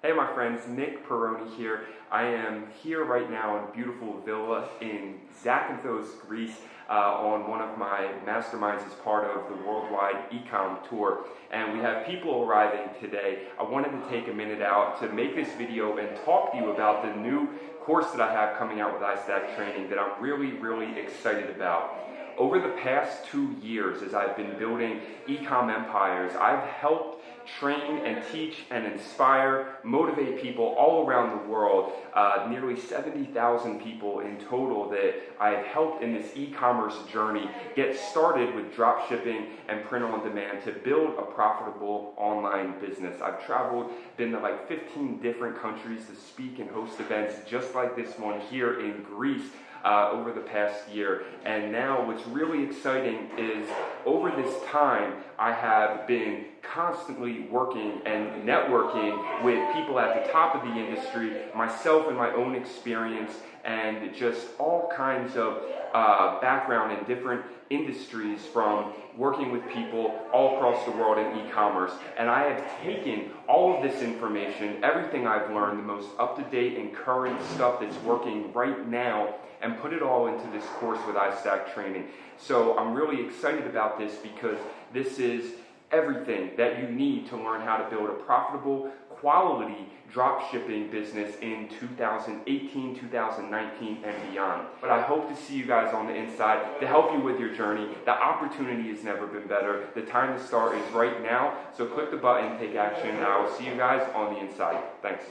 Hey my friends, Nick Peroni here. I am here right now in a beautiful villa in Zakynthos, Greece uh, on one of my masterminds as part of the worldwide ecom tour. And we have people arriving today. I wanted to take a minute out to make this video and talk to you about the new course that I have coming out with iStack Training that I'm really, really excited about. Over the past two years, as I've been building ecom empires, I've helped train and teach and inspire, motivate people all around the world. Uh, nearly 70,000 people in total that I've helped in this e-commerce journey get started with drop shipping and print on demand to build a profitable online business. I've traveled, been to like 15 different countries to speak and host events just like this one here in Greece uh, over the past year. And now what's really exciting is over this time, I have been constantly working and networking with people at the top of the industry, myself and my own experience, and just all kinds of uh, background in different industries from working with people all across the world in e-commerce. And I have taken all of this information, everything I've learned, the most up-to-date and current stuff that's working right now, and put it all into this course with iStack Training. So I'm really excited about this because this is everything that you need to learn how to build a profitable, quality drop shipping business in 2018, 2019, and beyond. But I hope to see you guys on the inside to help you with your journey. The opportunity has never been better. The time to start is right now. So click the button, take action, and I will see you guys on the inside. Thanks.